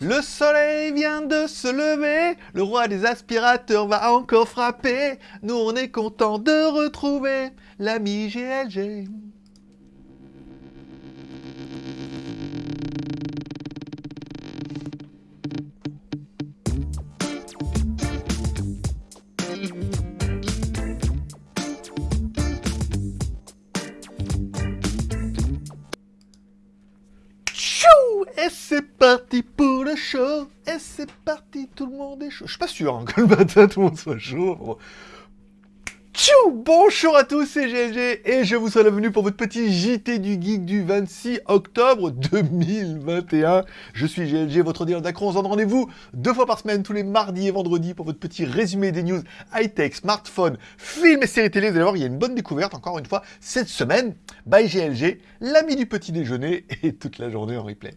Le soleil vient de se lever, le roi des aspirateurs va encore frapper. Nous on est content de retrouver l'ami GLG. Parti pour le show Et c'est parti, tout le monde est chaud. Je suis pas sûr hein, que le matin tout le monde soit chaud. Tchou Bonjour à tous, c'est GLG et je vous souhaite la bienvenue pour votre petit JT du Geek du 26 octobre 2021. Je suis GLG, votre dealer d'acron. On se donne rendez-vous deux fois par semaine, tous les mardis et vendredis, pour votre petit résumé des news high-tech, smartphone, films et séries télé. Vous allez voir, il y a une bonne découverte, encore une fois, cette semaine, by GLG, l'ami du petit déjeuner et toute la journée en replay.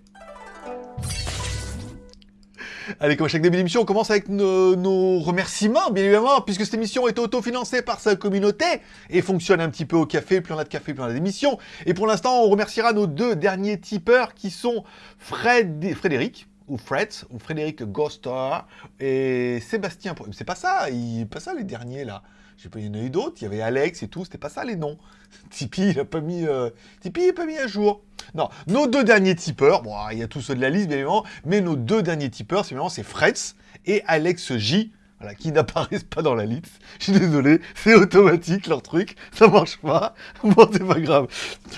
Allez, comme à chaque début d'émission, on commence avec nos, remerciements, bien évidemment, puisque cette émission est autofinancée par sa communauté et fonctionne un petit peu au café, plus on a de café, plus on a d'émissions. Et pour l'instant, on remerciera nos deux derniers tipeurs qui sont Fred, Frédéric, ou Fred, ou Frédéric Gostor, et Sébastien. C'est pas ça, il, pas ça les derniers là. J'ai pas, il y en a eu d'autres, il y avait Alex et tout, c'était pas ça les noms. Tipeee, il a pas mis, euh, Tipeee, il a pas mis à jour. Non, nos deux derniers tipeurs, bon, il y a tous ceux de la liste, bien évidemment, mais nos deux derniers tipeurs, c'est c'est Fretz et Alex J, voilà, qui n'apparaissent pas dans la liste. Je suis désolé, c'est automatique leur truc, ça marche pas. Bon, c'est pas grave.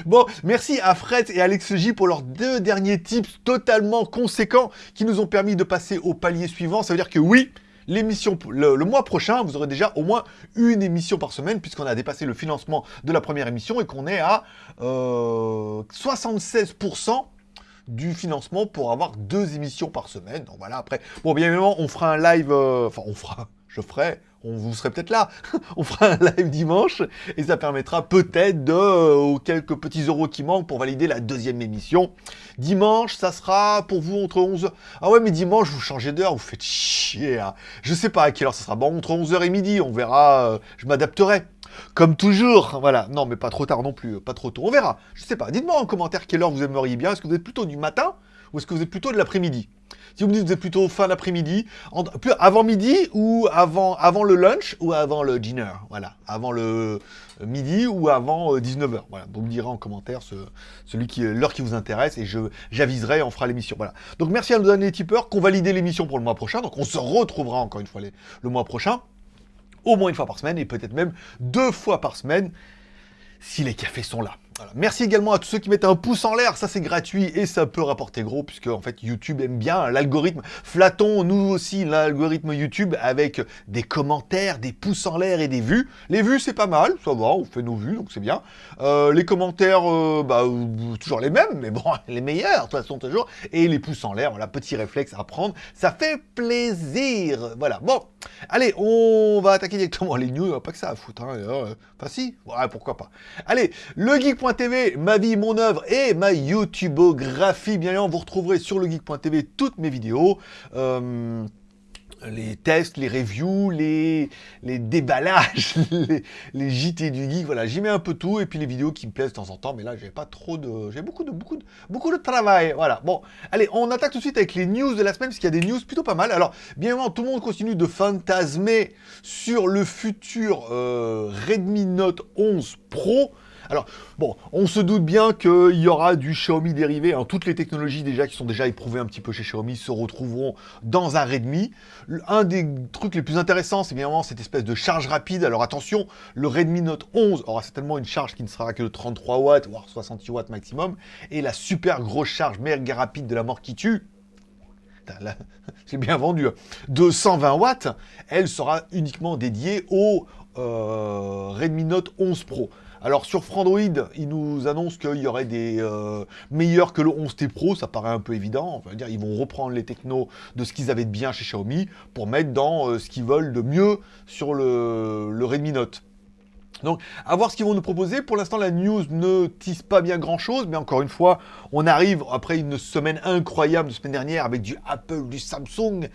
Bon, merci à Fred et Alex J pour leurs deux derniers tips totalement conséquents qui nous ont permis de passer au palier suivant. Ça veut dire que oui, l'émission, le, mois prochain, vous aurez déjà au moins une émission par semaine, puisqu'on a dépassé le financement de la première émission et qu'on est à euh, 76% du financement pour avoir deux émissions par semaine. Donc voilà, après, bon, bien évidemment, on fera un live, euh, enfin, on fera, je ferai, on vous serez peut-être là. on fera un live dimanche et ça permettra peut-être de euh, quelques petits euros qui manquent pour valider la deuxième émission. Dimanche, ça sera pour vous entre 11h. Ah ouais, mais dimanche, vous changez d'heure, vous faites chier. Hein. Je sais pas à quelle heure ça sera. Bon, entre 11h et midi, on verra. Euh, je m'adapterai. Comme toujours, voilà. Non, mais pas trop tard non plus, pas trop tôt. On verra. Je sais pas. Dites-moi en commentaire quelle heure vous aimeriez bien. Est-ce que vous êtes plutôt du matin ou est-ce que vous êtes plutôt de l'après-midi? Si vous me dites que vous êtes plutôt fin d'après-midi, avant midi ou avant, avant le lunch ou avant le dinner, voilà, avant le midi ou avant 19h, voilà. Vous me direz en commentaire ce, celui qui l'heure qui vous intéresse et j'aviserai, on fera l'émission, voilà. Donc merci à nous donner les tipeurs, qu'on valide l'émission pour le mois prochain, donc on se retrouvera encore une fois le mois prochain, au moins une fois par semaine et peut-être même deux fois par semaine si les cafés sont là. Merci également à tous ceux qui mettent un pouce en l'air, ça c'est gratuit et ça peut rapporter gros puisque en fait YouTube aime bien l'algorithme. Flattons nous aussi l'algorithme YouTube avec des commentaires, des pouces en l'air et des vues. Les vues c'est pas mal, ça va, on fait nos vues donc c'est bien. Euh, les commentaires, euh, bah, toujours les mêmes, mais bon, les meilleurs de toute façon toujours. Et les pouces en l'air, voilà, petit réflexe à prendre, ça fait plaisir. Voilà, bon, allez, on va attaquer directement les news, pas que ça à foutre. Hein. Enfin si, pourquoi pas. Allez, le geek geek.tv, ma vie, mon œuvre et ma YouTubeographie. Bien évidemment, vous retrouverez sur le geek.tv toutes mes vidéos. Euh, les tests, les reviews, les, déballages, les, les, JT du geek, voilà, j'y mets un peu tout, et puis les vidéos qui me plaisent de temps en temps, mais là, j'ai pas trop de... j'ai beaucoup de, beaucoup de, beaucoup de travail, voilà. Bon, allez, on attaque tout de suite avec les news de la semaine, parce qu'il y a des news plutôt pas mal. Alors, bien évidemment, tout le monde continue de fantasmer sur le futur euh, Redmi Note 11 Pro, alors, bon, on se doute bien qu'il y aura du Xiaomi dérivé. Hein. Toutes les technologies déjà qui sont déjà éprouvées un petit peu chez Xiaomi se retrouveront dans un Redmi. Un des trucs les plus intéressants, c'est bien évidemment cette espèce de charge rapide. Alors attention, le Redmi Note 11 aura certainement une charge qui ne sera que de 33 watts, voire 68 watts maximum. Et la super grosse charge méga rapide de la mort qui tue, j'ai bien vendu, hein. de 120 watts, elle sera uniquement dédiée au euh, Redmi Note 11 Pro. Alors sur Frandroid, ils nous annoncent qu'il y aurait des euh, meilleurs que le 11T Pro, ça paraît un peu évident. Va dire, ils vont reprendre les technos de ce qu'ils avaient de bien chez Xiaomi pour mettre dans euh, ce qu'ils veulent de mieux sur le, le Redmi Note. Donc, à voir ce qu'ils vont nous proposer. Pour l'instant, la news ne tisse pas bien grand-chose, mais encore une fois, on arrive après une semaine incroyable de semaine dernière avec du Apple, du Samsung.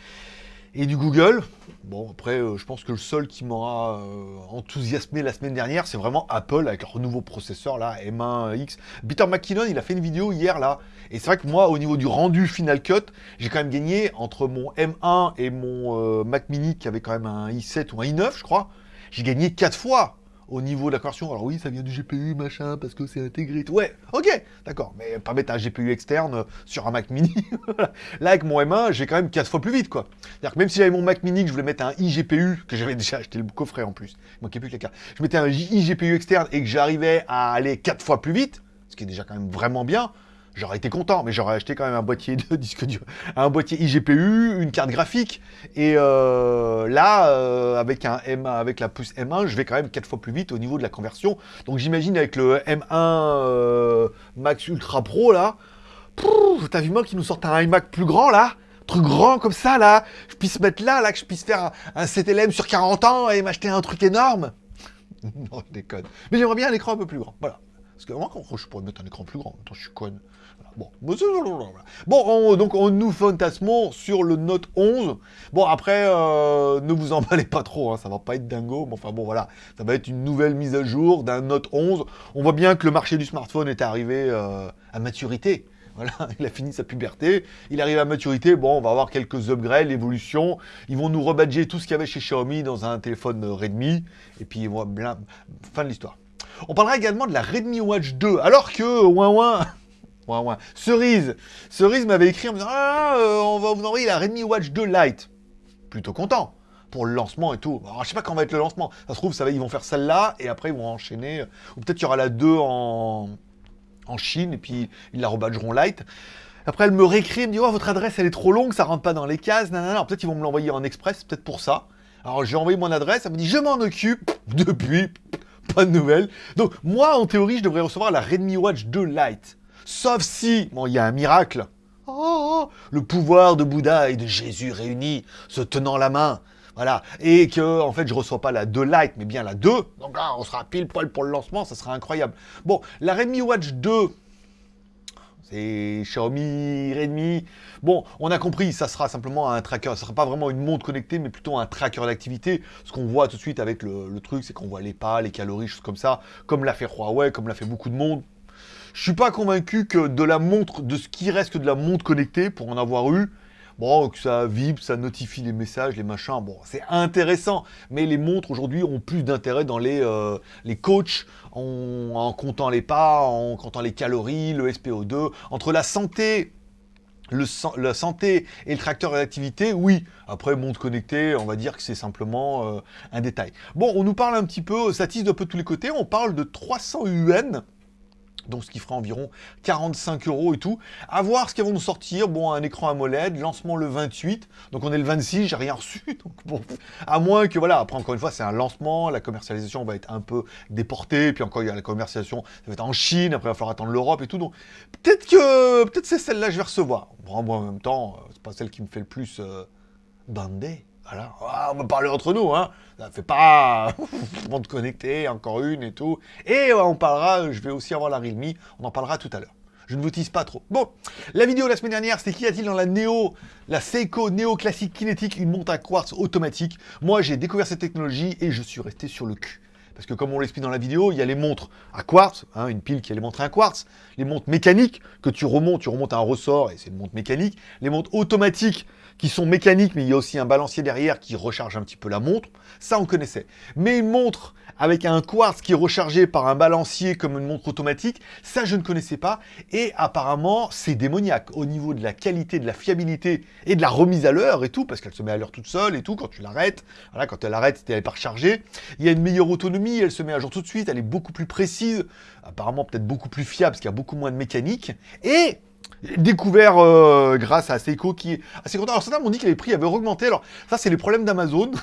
Et du Google. Bon, après, euh, je pense que le seul qui m'aura euh, enthousiasmé la semaine dernière, c'est vraiment Apple avec leur nouveau processeur là, M1X. Peter McKinnon, il a fait une vidéo hier là. Et c'est vrai que moi, au niveau du rendu Final Cut, j'ai quand même gagné entre mon M1 et mon euh, Mac Mini qui avait quand même un i7 ou un i9, je crois. J'ai gagné 4 fois au niveau de la conversion. Alors oui, ça vient du GPU, machin, parce que c'est intégré. Ouais, ok, d'accord. Mais pas mettre un GPU externe sur un Mac mini. Là, avec mon M1, j'ai quand même 4 fois plus vite, quoi. C'est-à-dire que même si j'avais mon Mac mini, que je voulais mettre un iGPU, que j'avais déjà acheté le coffret en plus, il manquait plus que la carte. Je mettais un iGPU externe et que j'arrivais à aller 4 fois plus vite, ce qui est déjà quand même vraiment bien, j'aurais été content, mais j'aurais acheté quand même un boîtier de disque dur, un boîtier iGPU, une carte graphique, et euh, là, euh, avec, un M, avec la puce M1, je vais quand même 4 fois plus vite au niveau de la conversion. Donc j'imagine avec le M1 euh, Max Ultra Pro, là, t'as vu moi qui nous sortent un iMac plus grand, là? Truc grand comme ça, là, je puisse mettre là, là, que je puisse faire un, CTLM sur 40 ans et m'acheter un truc énorme? non, je déconne. Mais j'aimerais bien un écran un peu plus grand, voilà. Parce que moi, je pourrais mettre un écran plus grand. Attends, je suis conne. Bon, bon on, donc on nous fantasmons sur le Note 11. Bon, après, euh, ne vous emballez pas trop, hein, ça va pas être dingo, mais enfin bon, voilà, ça va être une nouvelle mise à jour d'un Note 11. On voit bien que le marché du smartphone est arrivé euh, à maturité. Voilà, il a fini sa puberté, il arrive à maturité, bon, on va avoir quelques upgrades, l'évolution, ils vont nous rebadger tout ce qu'il y avait chez Xiaomi dans un téléphone Redmi, et puis voilà, fin de l'histoire. On parlera également de la Redmi Watch 2, alors que, ouin ouin, Cerise, Cerise m'avait écrit en me disant, ah, euh, on va vous envoyer la Redmi Watch 2 Lite. Plutôt content pour le lancement et tout. Alors, je sais pas quand va être le lancement. Ça se trouve, ils vont faire celle-là et après ils vont enchaîner. Ou peut-être qu'il y aura la 2 en, Chine et puis ils la rebadgeront light. Après, elle me réécrit, elle me dit oh, votre adresse elle est trop longue, ça rentre pas dans les cases. Peut-être ils vont me l'envoyer en express, peut-être pour ça. Alors j'ai envoyé mon adresse, elle me dit je m'en occupe. Depuis, pas de nouvelles. Donc moi, en théorie, je devrais recevoir la Redmi Watch 2 Lite. Sauf si, bon, il y a un miracle. Oh, le pouvoir de Bouddha et de Jésus réunis, se tenant la main. Voilà. Et que, en fait, je reçois pas la 2 Lite, mais bien la 2. Donc là, on sera pile poil pour le lancement, ça sera incroyable. Bon, la Redmi Watch 2, c'est Xiaomi, Redmi. Bon, on a compris, ça sera simplement un tracker. Ce sera pas vraiment une montre connectée, mais plutôt un tracker d'activité. Ce qu'on voit tout de suite avec le, le truc, c'est qu'on voit les pas, les calories, choses comme ça, comme l'a fait Huawei, comme l'a fait beaucoup de monde. Je suis pas convaincu que de la montre, de ce qui reste de la montre connectée, pour en avoir eu, Bon, que ça vibre, ça notifie les messages, les machins, bon, c'est intéressant. Mais les montres, aujourd'hui, ont plus d'intérêt dans les, euh, les coachs, en, comptant les pas, en comptant les calories, le SPO2. Entre la santé le, la santé et le tracteur d'activité, oui. Après, montre connectée, on va dire que c'est simplement euh, un détail. Bon, on nous parle un petit peu, ça tisse de peu tous les côtés, on parle de 300 UN donc ce qui fera environ 45 euros et tout. À voir ce qu'ils vont nous sortir. Bon, un écran AMOLED, lancement le 28, donc on est le 26, j'ai rien reçu. Donc à moins que, voilà, après encore une fois, c'est un lancement, la commercialisation va être un peu déportée, puis encore il y a la commercialisation, ça va être en Chine, après il va falloir attendre l'Europe et tout. Donc peut-être que, peut-être c'est celle-là que je vais recevoir. Bon, moi en même temps, euh, c'est pas celle qui me fait le plus euh, bander. Voilà, ah, on va parler entre nous, hein. Ça fait pas monde connecté, encore une et tout. Et on parlera, je vais aussi avoir la Realme, on en parlera tout à l'heure. Je ne vous tease pas trop. Bon, la vidéo de la semaine dernière, c'est qu'y a-t-il dans la Neo, la Seiko Neo Classique Kinetic, une montre à quartz automatique Moi, j'ai découvert cette technologie et je suis resté sur le cul. Parce que comme on l'explique dans la vidéo, il y a les montres à quartz, hein, une pile qui a les montres à quartz, les montres mécaniques que tu remontes, tu remontes à un ressort et c'est une montre mécanique, les montres automatiques qui sont mécaniques, mais il y a aussi un balancier derrière qui recharge un petit peu la montre. Ça, on connaissait. Mais une montre avec un quartz qui est rechargé par un balancier comme une montre automatique, ça, je ne connaissais pas. Et apparemment, c'est démoniaque au niveau de la qualité, de la fiabilité et de la remise à l'heure et tout, parce qu'elle se met à l'heure toute seule et tout, quand tu l'arrêtes. Voilà, quand elle arrête, elle n'est pas rechargée. Il y a une meilleure autonomie, elle se met à jour tout de suite, elle est beaucoup plus précise, apparemment peut-être beaucoup plus fiable, parce qu'il y a beaucoup moins de mécanique. Et découvert euh, grâce à Seiko qui est assez content. Alors certains m'ont dit que les prix avaient augmenté. Alors ça, c'est les problèmes d'Amazon.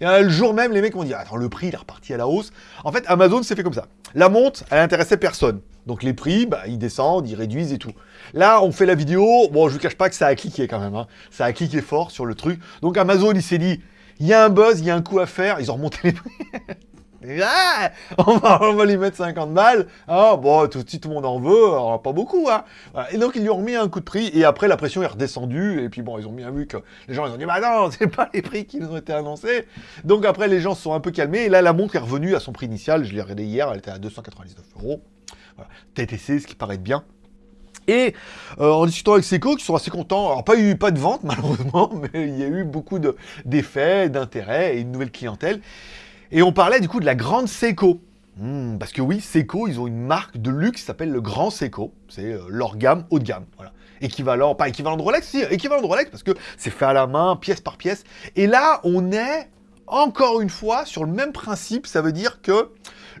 Et le jour même, les mecs m'ont dit Attends, le prix, il est reparti à la hausse. En fait, Amazon s'est fait comme ça. La montre, elle intéressait personne. Donc les prix, bah, ils descendent, ils réduisent et tout. Là, on fait la vidéo. Bon, je vous cache pas que ça a cliqué quand même. Hein. Ça a cliqué fort sur le truc. Donc Amazon, il s'est dit Il y a un buzz, il y a un coup à faire. Ils ont remonté les prix. On, va, lui mettre 50 balles. Ah, bon, tout, tout le monde en veut, alors, pas beaucoup. Hein. Et donc, ils lui ont remis un coup de prix. Et après, la pression est redescendue. Et puis, bon, ils ont bien vu que les gens, ils ont dit, bah non, c'est pas les prix qui nous ont été annoncés. Donc, après, les gens se sont un peu calmés. Et là, la montre est revenue à son prix initial. Je l'ai regardé hier, elle était à 299 euros. Voilà. TTC, ce qui paraît bien. Et euh, en discutant avec Seco, qui sont assez contents, alors pas eu pas de vente malheureusement, mais il y a eu beaucoup d'effets, d'intérêts et une nouvelle clientèle. Et on parlait du coup de la grande Seco. Hmm, parce que oui, Seco, ils ont une marque de luxe qui s'appelle le Grand Seco. C'est euh, leur gamme haut de gamme. Voilà. Équivalent, pas équivalent de Rolex, si, équivalent de Rolex parce que c'est fait à la main, pièce par pièce. Et là, on est encore une fois sur le même principe. Ça veut dire que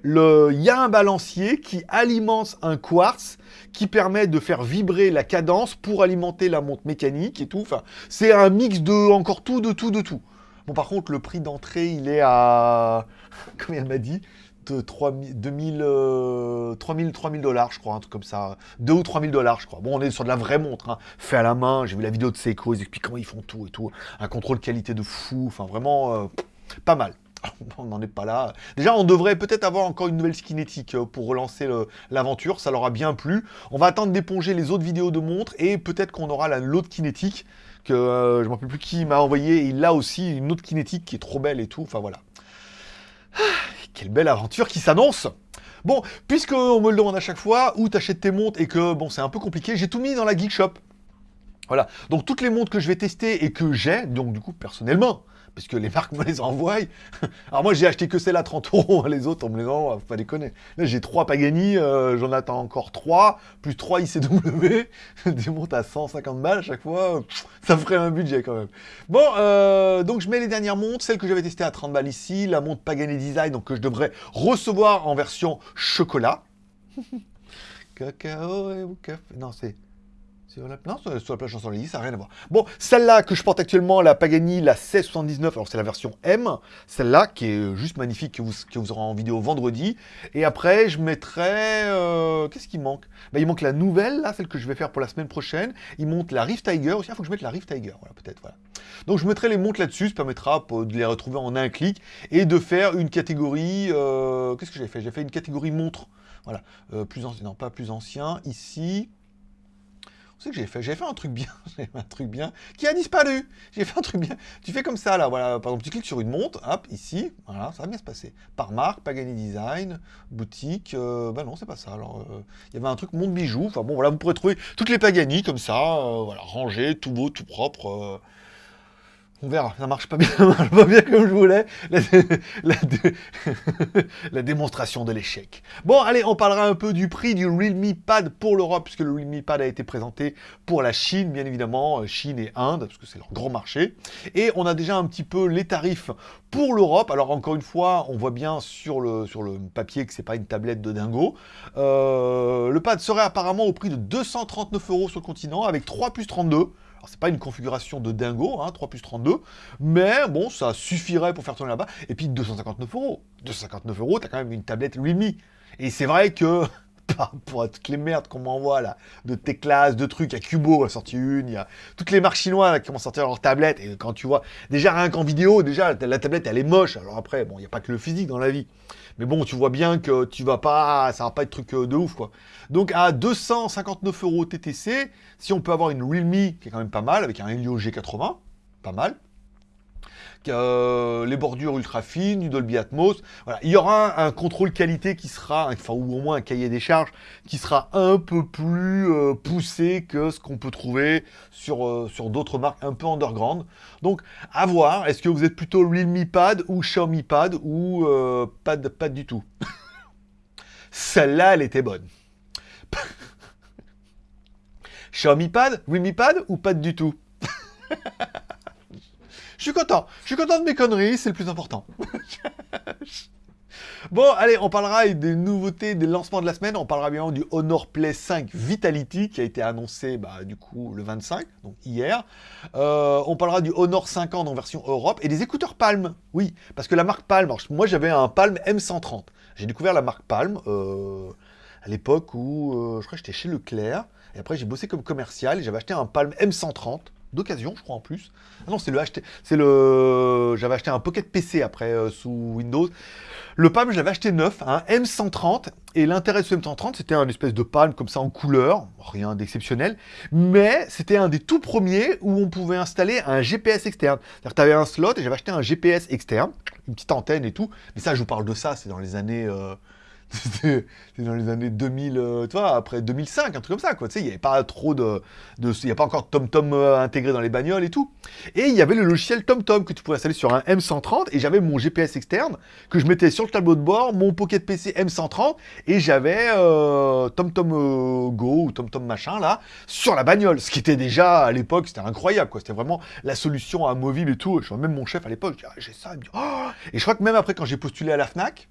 il y a un balancier qui alimente un quartz qui permet de faire vibrer la cadence pour alimenter la montre mécanique et tout. Enfin, c'est un mix de encore tout, de tout, de tout. Bon, par contre, le prix d'entrée, il est à... Combien elle m'a dit de 3000, 3000, 3000 dollars, je crois, un truc comme ça. 2 ou 3000 dollars, je crois. Bon, on est sur de la vraie montre, hein. fait à la main. J'ai vu la vidéo de Seiko, ils expliquent comment ils font tout et tout. Un contrôle qualité de fou, enfin vraiment euh, pas mal. on n'en est pas là. Déjà, on devrait peut-être avoir encore une nouvelle skinétique euh, pour relancer l'aventure, ça leur a bien plu. On va attendre d'éponger les autres vidéos de montres et peut-être qu'on aura l'autre kinétique euh, je ne me rappelle plus qui m'a envoyé. Il a aussi une autre kinétique qui est trop belle et tout. Enfin voilà. Quelle belle aventure qui s'annonce Bon, puisqu'on me le demande à chaque fois, où t'achètes tes montres et que bon, c'est un peu compliqué, j'ai tout mis dans la Geek Shop. Voilà, donc toutes les montres que je vais tester et que j'ai, donc du coup personnellement, puisque les marques me les envoient. Alors moi, j'ai acheté que celle à 30 euros, les autres, on me les envoie, faut pas déconner. Là, j'ai 3 Pagani, euh, j'en attends encore 3, plus 3 ICW, des montres à 150 balles à chaque fois, ça ferait un budget quand même. Bon, euh, donc je mets les dernières montres, celle que j'avais testée à 30 balles ici, la montre Pagani Design, donc que je devrais recevoir en version chocolat. Cacao et café, non c'est... Non, sur la plage Champs-Élysées, ça n'a rien à voir. Bon, celle-là que je porte actuellement, la Pagani, la 1679, alors c'est la version M. Celle-là, qui est juste magnifique, que vous, vous aurez en vidéo vendredi. Et après, je mettrai... Euh, qu'est-ce qui manque? Bah, Il manque la nouvelle, là, celle que je vais faire pour la semaine prochaine. Il monte la Rift Tiger aussi. Il faut que je mette la Rift Tiger, voilà, peut-être, voilà. Donc je mettrai les montres là-dessus, ça permettra de les retrouver en un clic et de faire une catégorie... Euh, qu'est-ce que j'ai fait? J'ai fait une catégorie montre. Voilà, euh, plus non pas plus ancien, ici, que j'ai fait J'ai fait un truc bien, j'ai fait un truc bien, qui a disparu. J'ai fait un truc bien. Tu fais comme ça, là, voilà. Par exemple, tu cliques sur une montre, hop, ici, voilà, ça va bien se passer. Par marque, Pagani Design, boutique, euh, bah non, c'est pas ça. Alors, euh, il y avait un truc montre bijoux. Enfin bon, voilà, vous pourrez trouver toutes les Pagani comme ça, euh, voilà, rangées, tout beau, tout propre. On verra, ça marche pas bien, ça marche pas bien comme je voulais. La, démonstration de l'échec. Bon, allez, on parlera un peu du prix du Realme Pad pour l'Europe, puisque le Realme Pad a été présenté pour la Chine, bien évidemment, euh, Chine et Inde, parce que c'est leur grand marché. Et on a déjà un petit peu les tarifs pour l'Europe. Alors encore une fois, on voit bien sur le, sur le papier que c'est pas une tablette de dingo. Euh, le pad serait apparemment au prix de 239 euros sur le continent, avec 3 plus 32. C'est pas une configuration de dingo, hein, 3 plus 32, mais bon, ça suffirait pour faire tourner là-bas. Et puis, 259 euros. 259 euros, t'as quand même une tablette Realme. Et c'est vrai que, pour toutes les merdes qu'on m'envoie là, de Teclas, de trucs, il y a Cubo a sorti une, il y a toutes les marques chinoises qui vont sortir leur tablette, et quand tu vois, déjà rien qu'en vidéo, déjà la tablette elle est moche, alors après, bon, il n'y a pas que le physique dans la vie. Mais bon, tu vois bien que tu vas pas, ça va pas être truc euh, de ouf, quoi. Donc à 259 euros TTC, si on peut avoir une Realme, qui est quand même pas mal, avec un Helio G80, pas mal, euh, les bordures ultra fines, du Dolby Atmos. Voilà. Il y aura un, contrôle qualité qui sera, enfin, ou au moins un cahier des charges qui sera un peu plus euh, poussé que ce qu'on peut trouver sur, euh, sur d'autres marques un peu underground. Donc, à voir. Est-ce que vous êtes plutôt Realme Pad ou Xiaomi Pad ou Pad, Pad du tout? Celle-là, elle était bonne. Xiaomi Pad, Realme Pad ou Pad du tout? Je suis content. Je suis content de mes conneries, c'est le plus important. Bon, allez, on parlera des nouveautés, des lancements de la semaine. On parlera bien du Honor Play 5 Vitality qui a été annoncé bah, du coup le 25, donc hier. Euh, on parlera du Honor 50 en version Europe et des écouteurs Palm. Oui, parce que la marque Palm, moi j'avais un Palm M130. J'ai découvert la marque Palm euh, à l'époque où euh, je crois que j'étais chez Leclerc. Et après j'ai bossé comme commercial et j'avais acheté un Palm M130 d'occasion, je crois en plus. Ah non, c'est le acheté, c'est le, j'avais acheté un Pocket PC après euh, sous Windows. Le Palm, je l'avais acheté neuf, un M130, et l'intérêt de ce M130, c'était un espèce de Palm comme ça en couleur, rien d'exceptionnel, mais c'était un des tout premiers où on pouvait installer un GPS externe. C'est-à-dire que avais un slot et j'avais acheté un GPS externe, une petite antenne et tout, mais ça, je vous parle de ça, c'est dans les années... Euh, c'était dans les années 2000, euh, tu vois, après 2005, un truc comme ça, quoi. Tu sais, il n'y avait pas trop de... Il n'y a pas encore TomTom euh, intégré dans les bagnoles et tout. Et il y avait le logiciel TomTom que tu pouvais installer sur un M130, et j'avais mon GPS externe que je mettais sur le tableau de bord, mon Pocket PC M130, et j'avais TomTom euh, Go ou TomTom machin, là, sur la bagnole. Ce qui était déjà, à l'époque, c'était incroyable, quoi. C'était vraiment la solution à mobile et tout. Je vois même mon chef à l'époque, ah, j'ai ça, oh Et je crois que même après, quand j'ai postulé à la FNAC,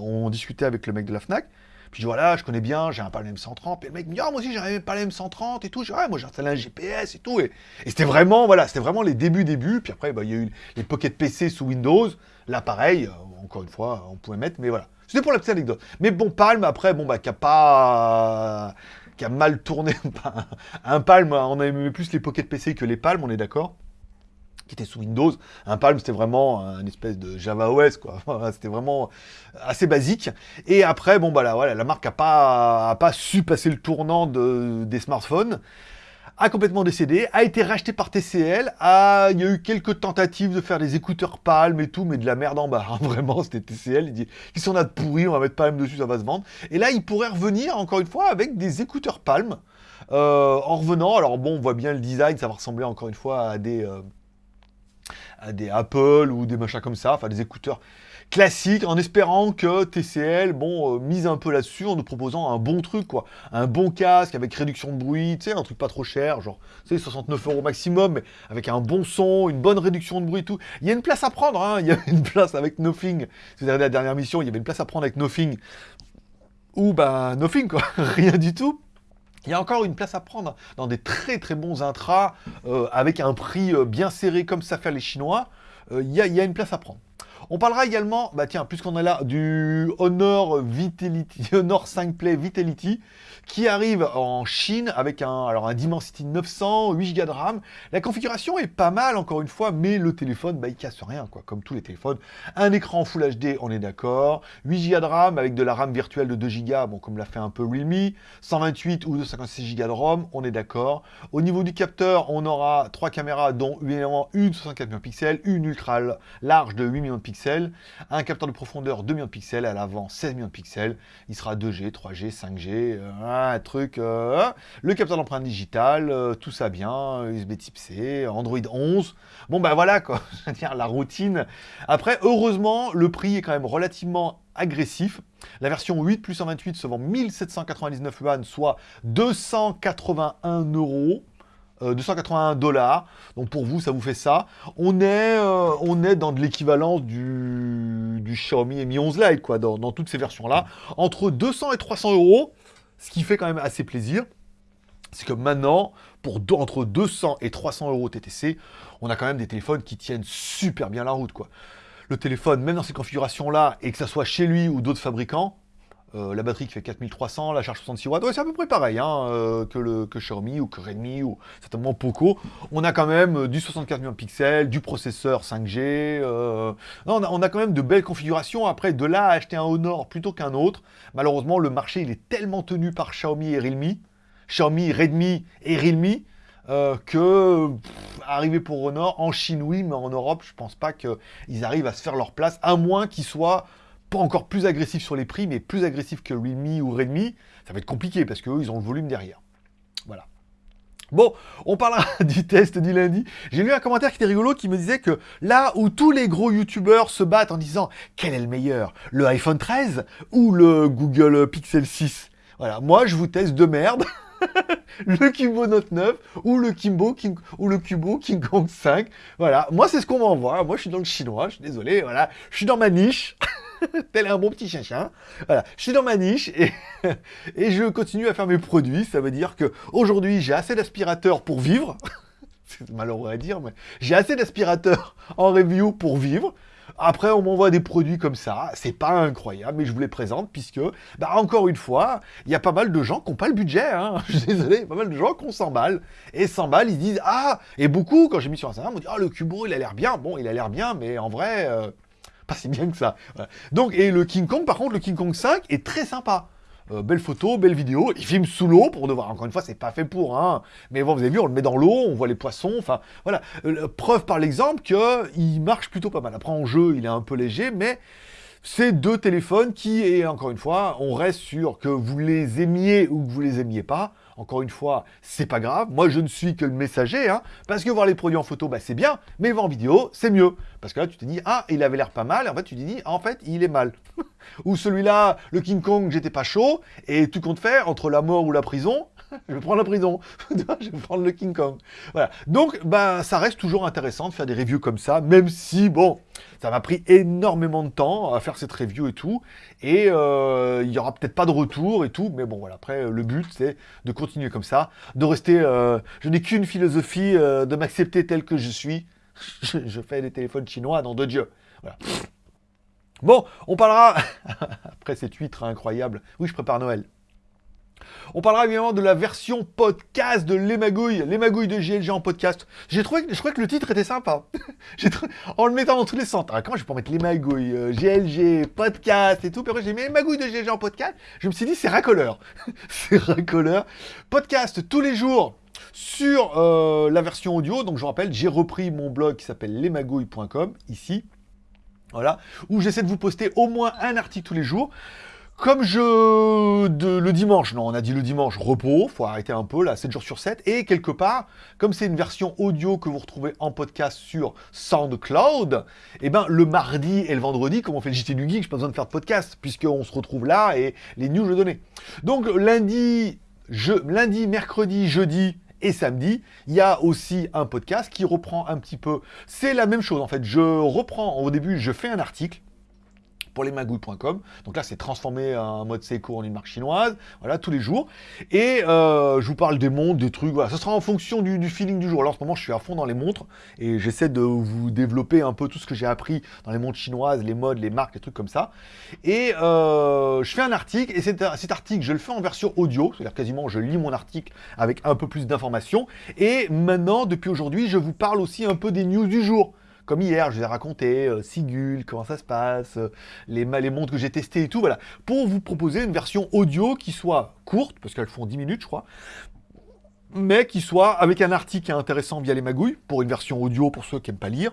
on discutait avec le mec de la FNAC, puis je dis voilà, je connais bien, j'ai un Palm M130, et le mec me dit ah moi aussi j'ai un Palm M130 et tout, je dis moi j'ai installé un GPS et tout, et, c'était vraiment, voilà, c'était vraiment les débuts, débuts, puis après bah, il y a eu les Pocket PC sous Windows, là pareil, euh, encore une fois, on pouvait mettre, mais voilà. C'était pour la petite anecdote. Mais bon, Palm, après, bon, bah, qui a pas... qui a mal tourné. un Palm, on aimait plus les Pocket PC que les Palm, on est d'accord qui était sous Windows. Un Palm, c'était vraiment un espèce de Java OS, quoi. c'était vraiment assez basique. Et après, bon, bah là, voilà, la marque n'a pas, a pas su passer le tournant de, des smartphones a complètement décédé, a été racheté par TCL, a... il y a eu quelques tentatives de faire des écouteurs Palm et tout, mais de la merde en bas, hein. vraiment, c'était TCL, il dit, ils sont là de pourri, on va mettre Palm dessus, ça va se vendre. Et là, il pourrait revenir, encore une fois, avec des écouteurs Palm, euh, en revenant, alors bon, on voit bien le design, ça va ressembler encore une fois à des... Euh, des Apple ou des machins comme ça, enfin des écouteurs classiques, en espérant que TCL, bon, euh, mise un peu là-dessus en nous proposant un bon truc, quoi. Un bon casque avec réduction de bruit, tu sais, un truc pas trop cher, genre, tu sais, 69 euros maximum, mais avec un bon son, une bonne réduction de bruit tout. Il y a une place à prendre, hein, il y a une place avec Nothing. Si vous la dernière mission, il y avait une place à prendre avec Nothing. Ou, bah, Nothing, quoi, rien du tout. Il y a encore une place à prendre dans des très très bons intras, euh, avec un prix euh, bien serré comme ça fait les Chinois. Euh, il y, a une place à prendre. On parlera également, bah tiens, puisqu'on est là, du Honor Vitality, Honor 5 Play Vitality, qui arrive en Chine avec un, alors un Dimensity 900, 8 Go de RAM. La configuration est pas mal, encore une fois, mais le téléphone, bah, il casse rien, quoi, comme tous les téléphones. Un écran Full HD, on est d'accord. 8 Go de RAM avec de la RAM virtuelle de 2 Go, bon, comme l'a fait un peu Realme. 128 ou 256 Go de ROM, on est d'accord. Au niveau du capteur, on aura trois caméras, dont une 64 millions de pixels, une ultra large de 8 millions de pixels, un capteur de profondeur 2 millions de pixels, à l'avant 16 millions de pixels. Il sera 2G, 3G, 5G, un truc. Euh, le capteur d'empreinte digitale, euh, tout ça bien, USB type C, Android 11. Bon ben voilà quoi, je veux dire la routine. Après, heureusement, le prix est quand même relativement agressif. La version 8 plus 128 se vend 1799 yuan, soit 281 euros. 281 dollars. Donc pour vous, ça vous fait ça. On est, euh, on est dans de l'équivalence du, du, Xiaomi Mi 11 Lite, quoi, dans, dans toutes ces versions-là. Entre 200 et 300 euros, ce qui fait quand même assez plaisir, c'est que maintenant, pour entre 200 et 300 euros TTC, on a quand même des téléphones qui tiennent super bien la route. quoi. Le téléphone, même dans ces configurations-là, et que ça soit chez lui ou d'autres fabricants, euh, la batterie qui fait 4300, la charge 66 watts, c'est à peu près pareil hein, euh, que, le, que Xiaomi ou que Redmi ou certainement Poco. On a quand même euh, du 64 millions de pixels, du processeur 5G. on, a, on, a, quand même de belles configurations. Après, de là à acheter un Honor plutôt qu'un autre, malheureusement, le marché il est tellement tenu par Xiaomi et Realme, Xiaomi, Redmi et Realme, que arriver pour Honor, en Chine oui, mais en Europe, je pense pas qu'ils arrivent à se faire leur place, à moins qu'ils soient pas encore plus agressif sur les prix, mais plus agressif que Realme ou Redmi, ça va être compliqué parce qu'eux, ils ont le volume derrière. Voilà. Bon, on parlera du test du lundi. J'ai lu un commentaire qui était rigolo qui me disait que là où tous les gros youtubeurs se battent en disant quel est le meilleur, le iPhone 13 ou le Google Pixel 6 Voilà, moi je vous teste de merde. le Kimbo Note 9 ou le Kimbo King, ou le Kubo King Kong 5. Voilà, moi c'est ce qu'on m'envoie. Moi je suis dans le chinois, je suis désolé, voilà. Je suis dans ma niche. tel un bon petit chien-chien. Voilà, je suis dans ma niche et, et je continue à faire mes produits. Ça veut dire que aujourd'hui j'ai assez d'aspirateurs pour vivre. C'est malheureux à dire, mais j'ai assez d'aspirateurs en review pour vivre. Après, on m'envoie des produits comme ça, c'est pas incroyable, mais je vous les présente, puisque, bah, encore une fois, il y a pas mal de gens qui n'ont pas le budget, hein. je suis désolé, pas mal de gens qui ont 100 balles, et 100 balles, ils disent, ah, et beaucoup, quand j'ai mis sur Instagram, on dit, ah, le Cubo, il a l'air bien, bon, il a l'air bien, mais en vrai, euh, pas si bien que ça. Donc, et le King Kong, par contre, le King Kong 5 est très sympa. Euh, belle photo, belle vidéo. Il filme sous l'eau pour devoir. Encore une fois, c'est pas fait pour. Hein. Mais bon, vous avez vu, on le met dans l'eau, on voit les poissons. Enfin, voilà. Euh, preuve par l'exemple qu'il marche plutôt pas mal. Après, en jeu, il est un peu léger, mais c'est deux téléphones qui, et encore une fois, on reste sur que vous les aimiez ou que vous les aimiez pas. Encore une fois, c'est pas grave. Moi, je ne suis que le messager, hein, parce que voir les produits en photo, bah, c'est bien, mais voir en vidéo, c'est mieux. Parce que là, tu te dis, ah, il avait l'air pas mal, et en fait, tu te dis, ah, en fait, il est mal. ou celui-là, le King Kong, j'étais pas chaud, et tu comptes faire entre la mort ou la prison, je vais prendre la prison, je vais prendre le King Kong. Voilà. Donc, bah, ça reste toujours intéressant de faire des reviews comme ça, même si, bon, ça m'a pris énormément de temps à faire cette review et tout, et euh, il y aura peut-être pas de retour et tout, mais bon, voilà, après, le but, c'est de continuer comme ça, de rester... Euh, je n'ai qu'une philosophie, euh, de m'accepter tel que je suis. je, fais des téléphones chinois, dans de Dieu. Voilà. Bon, on parlera, après cette huître incroyable, oui, je prépare Noël. On parlera évidemment de la version podcast de Les Magouilles, Les Magouilles de GLG en podcast. J'ai trouvé, je crois que le titre était sympa. en le mettant dans tous les centres. Alors, comment je peux mettre Les Magouilles, GLG, euh, podcast et tout. Puis j'ai mis Les Magouilles de GLG en podcast. Je me suis dit, c'est racoleur. c'est racoleur. Podcast tous les jours sur euh, la version audio. Donc, je vous rappelle, j'ai repris mon blog qui s'appelle lesmagouilles.com, ici. Voilà, où j'essaie de vous poster au moins un article tous les jours. Comme je... le dimanche, non, on a dit le dimanche, repos, faut arrêter un peu, là, 7 jours sur 7. Et quelque part, comme c'est une version audio que vous retrouvez en podcast sur SoundCloud, eh ben, le mardi et le vendredi, comme on fait le JT du Geek, j'ai pas besoin de faire de podcast, puisqu'on se retrouve là et les news, je donnais. Donc, lundi, je, lundi, mercredi, jeudi, et samedi, il y a aussi un podcast qui reprend un petit peu... C'est la même chose en fait, je reprends, au début, je fais un article, pour lesmagouilles.com. Donc là, c'est transformé en mode Seiko en une marque chinoise, voilà, tous les jours. Et euh, je vous parle des montres, des trucs, voilà. Ce sera en fonction du, feeling du jour. Alors en ce moment, je suis à fond dans les montres et j'essaie de vous développer un peu tout ce que j'ai appris dans les montres chinoises, les modes, les marques, les trucs comme ça. Et euh, je fais un article et cet article, je le fais en version audio, c'est-à-dire quasiment je lis mon article avec un peu plus d'informations. Et maintenant, depuis aujourd'hui, je vous parle aussi un peu des news du jour. Comme hier, je vous ai raconté euh, Sigul, comment ça se passe, euh, les, les montres que j'ai testées et tout, voilà. Pour vous proposer une version audio qui soit courte, parce qu'elles font 10 minutes, je crois, mais qui soit avec un article intéressant via les magouilles, pour une version audio pour ceux qui n'aiment pas lire,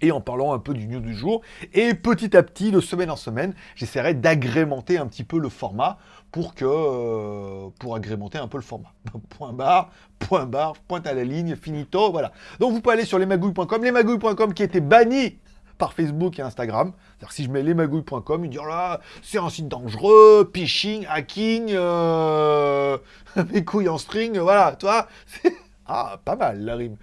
et en parlant un peu du news du jour. Et petit à petit, de semaine en semaine, j'essaierai d'agrémenter un petit peu le format pour que euh, pour agrémenter un peu le format. point barre, point barre, pointe à la ligne, finito, voilà. Donc vous pouvez aller sur lesmagouilles.com, lesmagouilles.com qui était banni par Facebook et Instagram. C'est-à-dire si je mets lesmagouilles.com, ils disent oh là, c'est un site dangereux, phishing, hacking, euh, mes couilles en string, voilà, toi, Ah, pas mal la rime.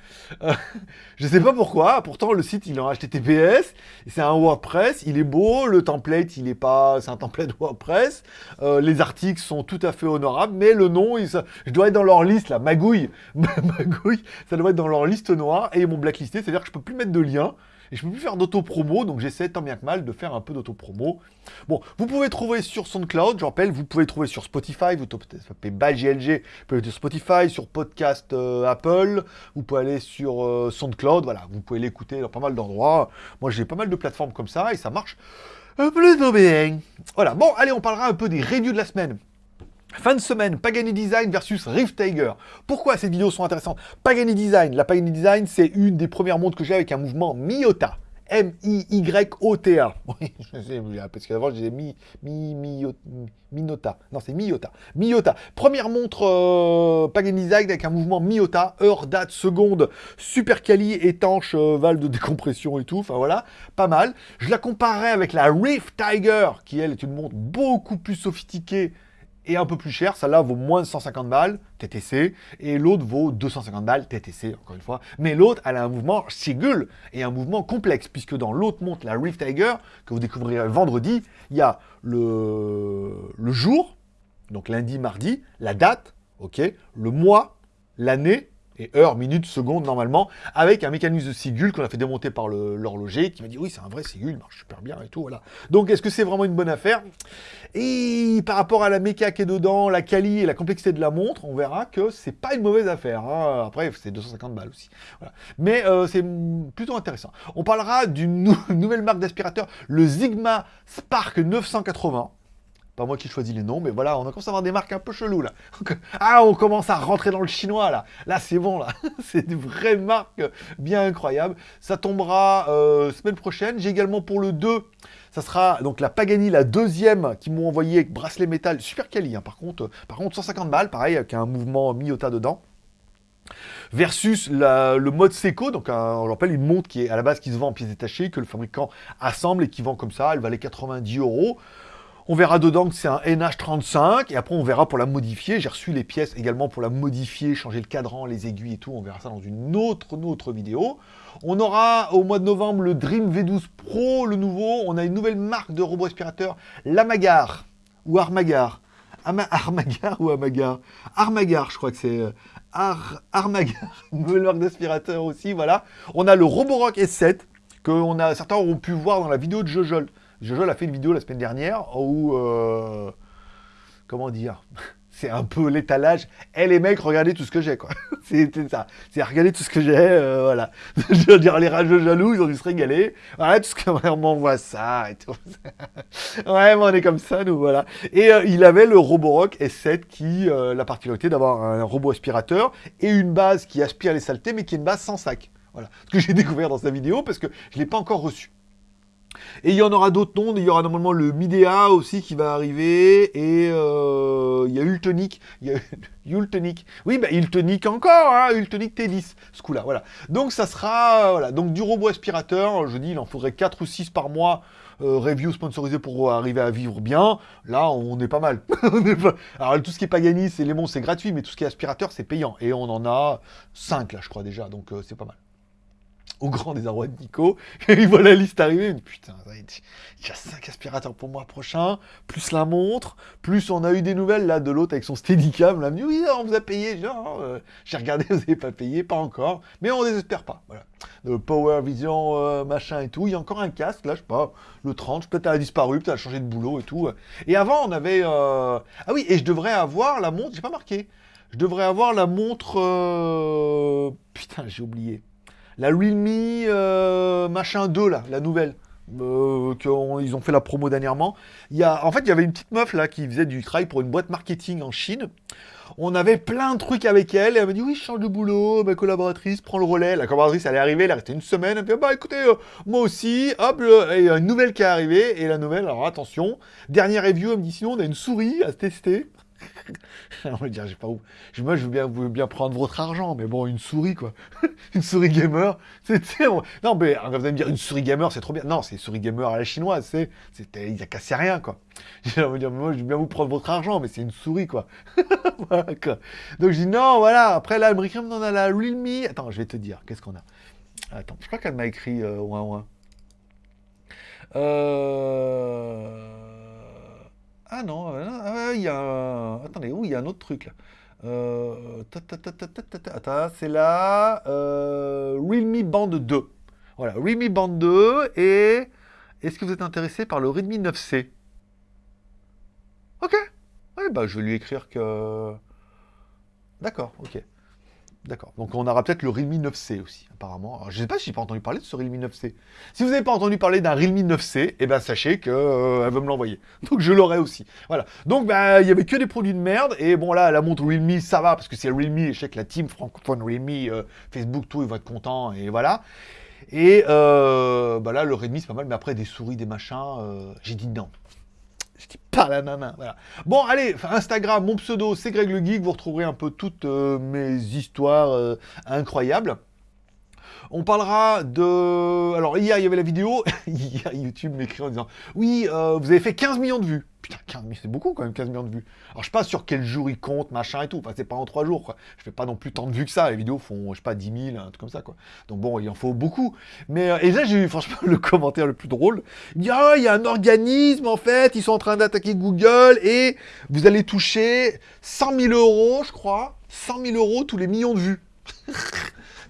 Euh, je sais pas pourquoi, pourtant le site il est en HTTPS, c'est un WordPress, il est beau, le template il est pas, c'est un template WordPress, euh, les articles sont tout à fait honorables, mais le nom, il, je dois être dans leur liste là, magouille, magouille, ça doit être dans leur liste noire et m'ont blacklisté, c'est-à-dire que je peux plus mettre de lien, je peux plus faire d'auto-promo, donc j'essaie tant bien que mal de faire un peu d'auto-promo. Bon, vous pouvez trouver sur SoundCloud, je rappelle, vous pouvez trouver sur Spotify, vous tapez BalGLG, vous pouvez aller sur Spotify, sur Podcast euh, Apple, vous pouvez aller sur euh, SoundCloud, voilà, vous pouvez l'écouter dans pas mal d'endroits. Moi j'ai pas mal de plateformes comme ça et ça marche plutôt bien. Voilà, bon, allez, on parlera un peu des reviews de la semaine. Fin de semaine, Pagani Design versus Rift Tiger. Pourquoi ces vidéos sont intéressantes? Pagani Design, la Pagani Design, c'est une des premières montres que j'ai avec un mouvement Miota. M-I-Y-O-T-A. Oui, je sais, parce qu'avant je disais mi, mi, mi. Non, c'est Miota. Miota. Première montre euh, Pagani Design avec un mouvement Miota. Heure, date, seconde, super quali, étanche, euh, valve de décompression et tout. Enfin voilà, pas mal. Je la comparerais avec la Rift Tiger, qui elle est une montre beaucoup plus sophistiquée et un peu plus cher. Celle-là vaut moins de 150 balles, TTC, et l'autre vaut 250 balles, TTC, encore une fois. Mais l'autre, elle a un mouvement Sigul et un mouvement complexe, puisque dans l'autre montre, la Rift Tiger, que vous découvrirez vendredi, il y a le, jour, donc lundi, mardi, la date, le mois, l'année, et heures, minutes, secondes normalement, avec un mécanisme de Sigul qu'on a fait démonter par l'horloger, qui m'a dit oui c'est un vrai Sigul, il marche super bien et tout, voilà. Donc est-ce que c'est vraiment une bonne affaire? Et par rapport à la méca qui est dedans, la quali et la complexité de la montre, on verra que c'est pas une mauvaise affaire. Hein. Après c'est 250 balles aussi. Mais euh, c'est plutôt intéressant. On parlera d'une nouvelle marque d'aspirateur, le Sigma Spark 980 pas moi qui choisis les noms, mais voilà, on commence à avoir des marques un peu cheloues, là. Ah, on commence à rentrer dans le chinois, là. Là, c'est bon, là. c'est des vraies marques bien incroyables. Ça tombera euh, semaine prochaine. J'ai également pour le 2, ça sera donc la Pagani, la deuxième, qui m'ont envoyé avec bracelet métal, super quali, hein, par contre. Par contre, 150 balles, pareil, avec un mouvement Miyota dedans versus le mode Seco, donc on rappelle une montre qui est à la base qui se vend en pièces détachées, que le fabricant assemble et qui vend comme ça, elle valait 90 euros. On verra dedans que c'est un NH35, et après on verra pour la modifier. J'ai reçu les pièces également pour la modifier, changer le cadran, les aiguilles et tout. On verra ça dans une autre, vidéo. On aura au mois de novembre le Dream V12 Pro, le nouveau. On a une nouvelle marque de robot aspirateur, l'Amagar, ou Armagar. Armagar ou Amagar? Armagar, je crois que c'est... Euh, Ar Armagar, marque d'aspirateur aussi, voilà. On a le Roborock S7, que certains auront pu voir dans la vidéo de Jojol. Jojo a fait une vidéo la semaine dernière où... Euh, comment dire c'est un peu l'étalage. Eh les mecs, regardez tout ce que j'ai, quoi. C'était ça. C'est regardez tout ce que j'ai, euh, voilà. Je veux dire, les rageux jaloux, ils ont dû se régaler. Voilà, tout ce que on m'envoie ça et ouais, mais on est comme ça, nous, voilà. Et euh, il avait le Roborock S7 qui, la particularité d'avoir un robot aspirateur et une base qui aspire les saletés, mais qui est une base sans sac. Voilà. Ce que j'ai découvert dans sa vidéo parce que je ne l'ai pas encore reçu. Et il y en aura d'autres noms, il y aura normalement le Midea aussi qui va arriver, et euh, il y a Ultonic, il y a Ultonic, oui, bah Ultonic encore, hein, Ultonic T10, ce coup-là, voilà. Donc ça sera, voilà, donc du robot aspirateur, je dis, il en faudrait 4 ou 6 par mois, euh, review sponsorisé pour arriver à vivre bien, là, on est pas mal. Alors, tout ce qui est Pagani, c'est les c'est gratuit, mais tout ce qui est aspirateur, c'est payant, et on en a 5, là, je crois, déjà, donc euh, c'est pas mal au grand désarroi de Nico. il voit la liste arriver, putain, il y a 5 aspirateurs pour moi prochain, plus la montre, plus on a eu des nouvelles là de l'autre avec son Steadicam, là, oui, on vous a payé, genre, euh, j'ai regardé, vous n'avez pas payé, pas encore, mais on désespère pas, voilà. Le Power Vision, euh, machin et tout, il y a encore un casque, là, je sais pas, le 30, peut-être elle a disparu, peut-être elle a changé de boulot et tout. Et avant, on avait, euh, ah oui, et je devrais avoir la montre, j'ai pas marqué, je devrais avoir la montre, putain, j'ai oublié. La Realme euh, machin 2, là, la nouvelle, euh, qu'ils ont fait la promo dernièrement. Y a, en fait, il y avait une petite meuf, là, qui faisait du travail pour une boîte marketing en Chine. On avait plein de trucs avec elle, et elle m'a dit, oui, je change de boulot, ma collaboratrice prend le relais. La collaboratrice, elle est arrivée, elle est restée une semaine, elle me dit, bah écoutez, euh, moi aussi, hop, il y a une nouvelle qui est arrivée, et la nouvelle, alors attention, dernière review, elle me dit, sinon, on a une souris à tester. on va dire, j'ai pas où. Moi, je veux bien, prendre votre argent, mais bon, une souris, quoi. une souris gamer. Non, mais vous allez me dire, une souris gamer, c'est trop bien. Non, c'est une souris gamer à la chinoise, c'est. Il n'y a cassé rien, quoi. Je veux dire, moi, je veux bien vous prendre votre argent, mais c'est une souris, quoi. Donc, je dis, non, voilà. Après, là, elle on a la Realme. Attends, je vais te dire, qu'est-ce qu'on a? Attends, je crois qu'elle m'a écrit euh, ouin ouin. Euh. Ah non, euh, ah il y a Attendez, où il y a un autre truc là. Euh, c'est là. Euh, Realme Band 2. Voilà, Realme Band 2 et... Est-ce que vous êtes intéressé par le Redmi 9C Ok. Bah je vais lui écrire que... D'accord, ok. D'accord. Donc on aura peut-être le Realme 9C aussi, apparemment. je ne sais pas si j'ai pas entendu parler de ce Realme 9C. Si vous n'avez pas entendu parler d'un Realme 9C, eh ben sachez qu'elle euh, veut me l'envoyer. Donc je l'aurai aussi. Voilà. Donc bah, il n'y avait que des produits de merde. Et bon là, la montre Realme, ça va, parce que c'est Realme, et je sais que la team francophone Realme, euh, Facebook, tout, ils vont être contents, et voilà. Et euh, bah là, le Redmi, c'est pas mal, mais après, des souris, des machins, j'ai dit non. Je dis pas la nana, voilà. Bon, allez, Instagram, mon pseudo, c'est Greg le Geek. Vous retrouverez un peu toutes euh, mes histoires euh, incroyables. On parlera de... Alors, hier, il y avait la vidéo. hier, YouTube m'écrit en disant « Oui, euh, vous avez fait 15 millions de vues. » Putain, 15 millions, c'est beaucoup quand même, 15 millions de vues. Alors, je sais pas sur quel jour ils comptent, machin et tout. Enfin, c'est pas en 3 jours, quoi. Je fais pas non plus tant de vues que ça. Les vidéos font, je sais pas, 10 000, un truc comme ça, quoi. Donc bon, il en faut beaucoup. Mais, euh, et là, j'ai eu franchement le commentaire le plus drôle. Il dit « Ah, il y a un organisme, en fait. Ils sont en train d'attaquer Google et vous allez toucher 100 000 euros, je crois. 100 000 euros tous les millions de vues.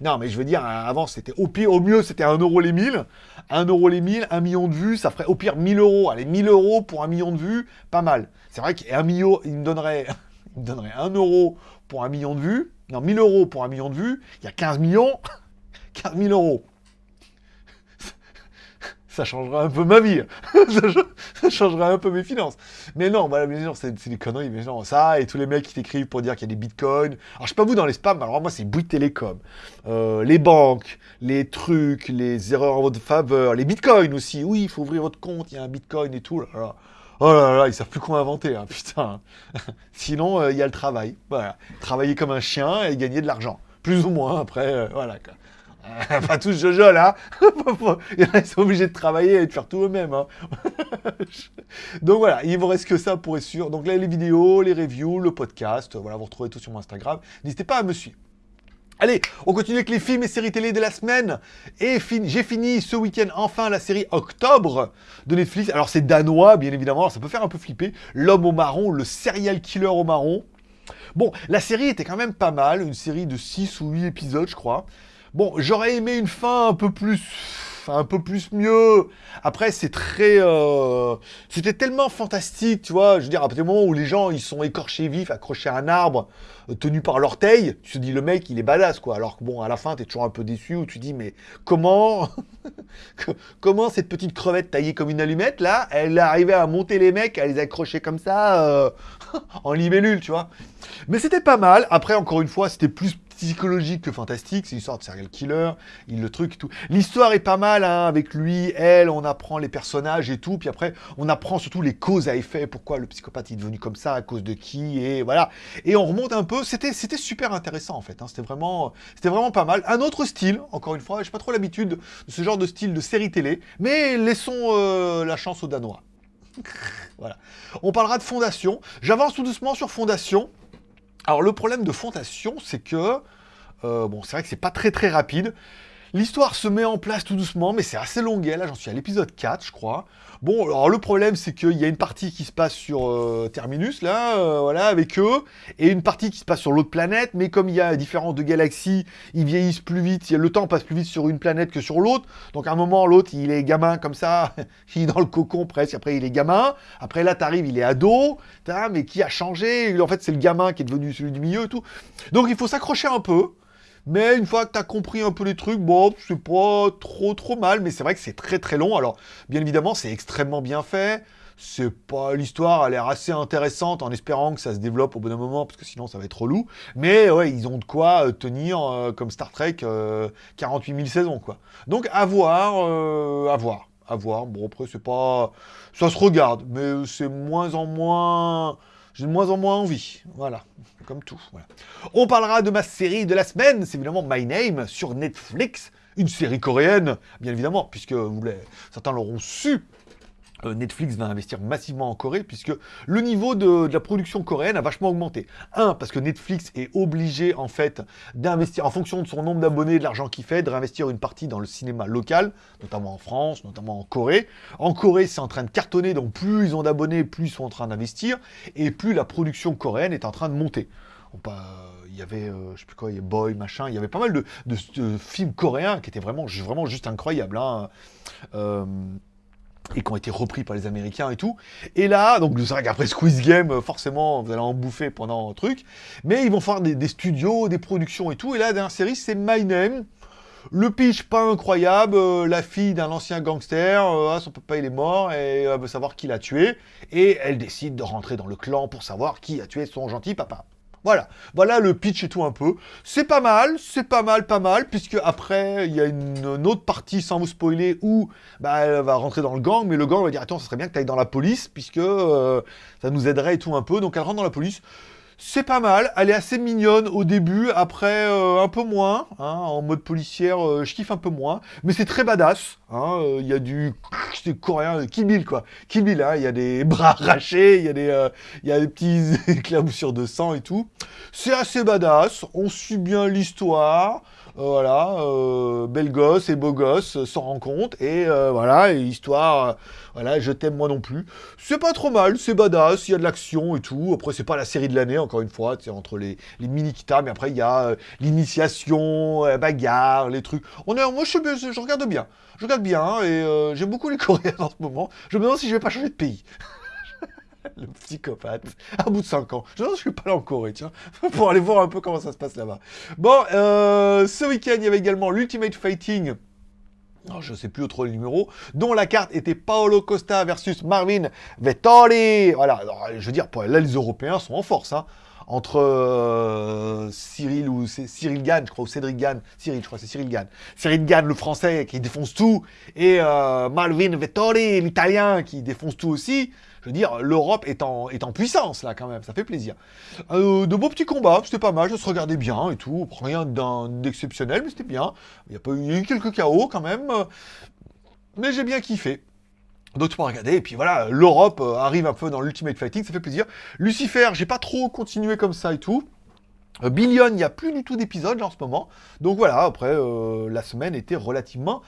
Non, mais je veux dire, avant, c'était au pire, au mieux, c'était 1 euro les 1000. 1 euro les 1000, 1 million de vues, ça ferait au pire 1000 euros. Allez, 1000 euros pour 1 million de vues, pas mal. C'est vrai qu'un million, il me donnerait, il me donnerait 1 euro pour 1 million de vues. Non, 1000 euros pour 1 million de vues. Il y a 15 millions. 15 000 euros ça changera un peu ma vie. ça changera un peu mes finances. Mais non, voilà, bien c'est des conneries. Mais non, ça, et tous les mecs qui t'écrivent pour dire qu'il y a des bitcoins. Alors, je sais pas vous dans les spams, alors moi, c'est Bouygues Télécom. Euh, les banques, les trucs, les erreurs en votre faveur, les bitcoins aussi. Oui, il faut ouvrir votre compte, il y a un bitcoin et tout. Là, Oh là là, ils savent plus quoi inventer, hein, putain. Sinon, euh, il y a le travail. Voilà. Travailler comme un chien et gagner de l'argent. Plus ou moins, après, euh, voilà. pas tous Jojo là. Ils sont obligés de travailler et de faire tout eux-mêmes. Hein. Donc voilà, il vous reste que ça pour être sûr. Donc là, les vidéos, les reviews, le podcast, voilà, vous retrouvez tout sur mon Instagram. N'hésitez pas à me suivre. Allez, on continue avec les films et séries télé de la semaine. Et j'ai fini ce week-end enfin la série Octobre de Netflix. Alors c'est danois, bien évidemment, ça peut faire un peu flipper. L'homme au marron, le serial killer au marron. Bon, la série était quand même pas mal, une série de 6 ou 8 épisodes, je crois. Bon, j'aurais aimé une fin un peu plus un peu plus mieux. Après, c'est très... Euh, c'était tellement fantastique, tu vois. Je veux dire, à partir du moment où les gens, ils sont écorchés vifs, accrochés à un arbre, euh, tenus par l'orteil, tu te dis, le mec, il est badass, quoi. Alors que bon, à la fin, t'es toujours un peu déçu, où tu dis, mais comment... comment cette petite crevette taillée comme une allumette, là, elle est arrivée à monter les mecs, à les accrocher comme ça, euh, en libellule, tu vois. Mais c'était pas mal. Après, encore une fois, c'était plus psychologique que fantastique, c'est une sorte de serial killer, il le truc et tout. L'histoire est pas mal, hein, avec lui, elle, on apprend les personnages et tout, puis après, on apprend surtout les causes à effet, pourquoi le psychopathe est devenu comme ça, à cause de qui, et voilà. Et on remonte un peu, c'était super intéressant en fait, hein. c'était vraiment, vraiment pas mal. Un autre style, encore une fois, j'ai pas trop l'habitude de ce genre de style de série télé, mais laissons euh, la chance aux Danois. voilà. On parlera de Fondation. J'avance tout doucement sur Fondation. Alors le problème de Fondation, c'est que, euh, bon, c'est vrai que c'est pas très très rapide. L'histoire se met en place tout doucement, mais c'est assez longuet. Là, j'en suis à l'épisode 4, je crois. Bon, alors le problème, c'est qu'il y a une partie qui se passe sur euh, Terminus, là, euh, voilà, avec eux, et une partie qui se passe sur l'autre planète, mais comme il y a différence de galaxies, ils vieillissent plus vite, le temps passe plus vite sur une planète que sur l'autre, donc à un moment, l'autre, il est gamin comme ça, il est dans le cocon presque, après il est gamin, après là, t'arrives, il est ado, mais qui a changé? En fait, c'est le gamin qui est devenu celui du milieu et tout. Donc il faut s'accrocher un peu, mais une fois que tu as compris un peu les trucs, bon, c'est pas trop trop mal, mais c'est vrai que c'est très très long. Alors, bien évidemment, c'est extrêmement bien fait. C'est pas l'histoire a l'air assez intéressante en espérant que ça se développe au bon moment parce que sinon ça va être relou. Mais ouais, ils ont de quoi euh, tenir euh, comme Star Trek 48 000 saisons quoi. Donc à voir, euh, à voir, à voir. Bon après c'est pas, ça se regarde, mais c'est moins en moins j'ai de moins en moins envie. Voilà, comme tout. On parlera de ma série de la semaine, c'est évidemment My Name sur Netflix, une série coréenne, bien évidemment, puisque certains l'auront su, euh, Netflix va investir massivement en Corée puisque le niveau de, la production coréenne a vachement augmenté. Un, parce que Netflix est obligé en fait d'investir en fonction de son nombre d'abonnés, de l'argent qu'il fait, de réinvestir une partie dans le cinéma local, notamment en France, notamment en Corée. En Corée, c'est en train de cartonner, donc plus ils ont d'abonnés, plus ils sont en train d'investir, et plus la production coréenne est en train de monter. il y avait, euh, je sais plus quoi, il y a Boy, machin, il y avait pas mal de, films coréens qui étaient vraiment, vraiment juste incroyables. Hein. Euh, et qui ont été repris par les Américains et tout. Et là, donc c'est vrai qu'après Squeeze Game, forcément, vous allez en bouffer pendant un truc, mais ils vont faire des, studios, des productions et tout, et là, la dernière série, c'est My Name, le pitch pas incroyable, euh, la fille d'un ancien gangster, euh, ah, son papa il est mort, et elle veut savoir qui l'a tué, et elle décide de rentrer dans le clan pour savoir qui a tué son gentil papa. Voilà, voilà le pitch et tout un peu. C'est pas mal, c'est pas mal, pas mal, puisque après, il y a une, autre partie, sans vous spoiler, où bah, elle va rentrer dans le gang, mais le gang va dire, attends, ça serait bien que tu ailles dans la police, puisque euh, ça nous aiderait et tout un peu. Donc elle rentre dans la police. C'est pas mal, elle est assez mignonne au début, après euh, un peu moins, hein, en mode policière, euh, je kiffe un peu moins, mais c'est très badass, hein, euh, il y a du coréen, Kill Bill quoi, Kill Bill, hein, il y a des bras arrachés, il y, a des, il y a des petits éclaboussures de sang et tout, c'est assez badass, on suit bien l'histoire, voilà, belle gosse et beau gosse s'en rend compte, et voilà, histoire, voilà, je t'aime moi non plus. C'est pas trop mal, c'est badass, il y a de l'action et tout. Après, c'est pas la série de l'année, encore une fois, c'est entre les, les mini kita mais après, il y a l'initiation, bagarre, les trucs. On est, moi, je, je, je regarde bien. Je regarde bien, et j'aime beaucoup les Coréens en ce moment. Je me demande si je vais pas changer de pays. le psychopathe, à bout de 5 ans. Je ne suis pas là en Corée, tiens, pour aller voir un peu comment ça se passe là-bas. Bon, euh, ce week-end, il y avait également l'Ultimate Fighting, non, je ne sais plus trop le numéro, dont la carte était Paolo Costa versus Marvin Vettori. Voilà, je veux dire, là, les Européens sont en force, hein entre euh, Cyril ou Cyril Gann, je crois, ou Cédric Gann, Cyril, je crois, c'est Cyril Gann. Cyril Gann, le français, qui défonce tout, et euh, Malvin Vettori, l'italien, qui défonce tout aussi. Je veux dire, l'Europe est en, puissance, là, quand même, ça fait plaisir. Euh, de beaux petits combats, c'était pas mal, ça se regardait bien et tout, rien d'exceptionnel, mais c'était bien. Il y, a pas eu, quelques chaos, quand même, mais j'ai bien kiffé. Donc tu peux regarder, et puis voilà, l'Europe euh, arrive un peu dans l'Ultimate Fighting, ça fait plaisir. Lucifer, j'ai pas trop continué comme ça et tout. Euh, Billion, il n'y a plus du tout d'épisodes en ce moment. Donc voilà, après, la semaine était relativement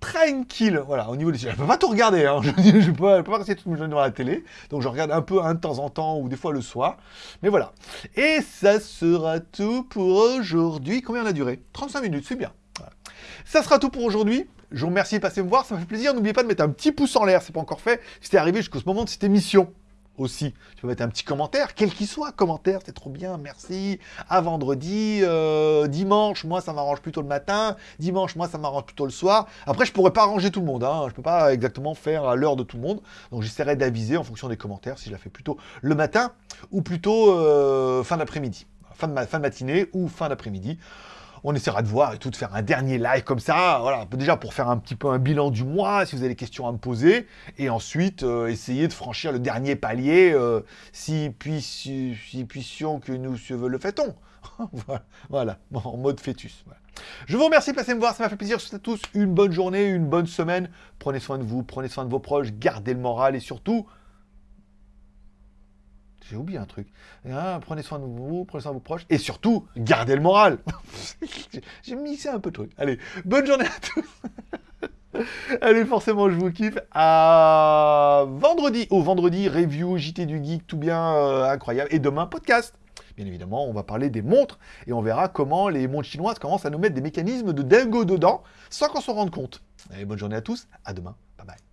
tranquille. Voilà, au niveau des... Je peux pas tout regarder, hein. je, peux, je peux pas rester toute ma journée devant la télé. Donc je regarde un peu un de temps en temps, ou des fois le soir. Mais voilà. Et ça sera tout pour aujourd'hui. Combien on a duré? 35 minutes, c'est bien. Ça sera tout pour aujourd'hui. Je vous remercie de passer me voir, ça me fait plaisir. N'oubliez pas de mettre un petit pouce en l'air, c'est pas encore fait. Si arrivé jusqu'au moment de cette émission aussi. Tu peux mettre un petit commentaire, quel qu'il soit, commentaire, c'est trop bien, merci. À vendredi, euh, dimanche, moi ça m'arrange plutôt le matin, dimanche, moi ça m'arrange plutôt le soir. Après, je pourrais pas arranger tout le monde, hein. je peux pas exactement faire à l'heure de tout le monde, donc j'essaierai d'aviser en fonction des commentaires si je la fais plutôt le matin ou plutôt euh, fin d'après-midi, fin fin de matinée ou fin d'après-midi on essaiera de voir et tout, de faire un dernier live comme ça, voilà, déjà pour faire un petit peu un bilan du mois, si vous avez des questions à me poser, et ensuite euh, essayer de franchir le dernier palier, euh, si, si, puissions que nous le fait-on. voilà, en mode fœtus. Je vous remercie de passer me voir, ça m'a fait plaisir. Je souhaite à tous une bonne journée, une bonne semaine. Prenez soin de vous, prenez soin de vos proches, gardez le moral et surtout, j'ai oublié un truc. Hein, prenez soin de vous, prenez soin de vos proches. Et surtout, gardez le moral. J'ai mixé un peu de trucs. Allez, bonne journée à tous. Allez, forcément, je vous kiffe. À vendredi. Au vendredi, review, JT du Geek, tout bien euh, incroyable. Et demain, podcast. Bien évidemment, on va parler des montres et on verra comment les montres chinoises commencent à nous mettre des mécanismes de dingo dedans sans qu'on s'en rende compte. Allez, bonne journée à tous. À demain. Bye bye.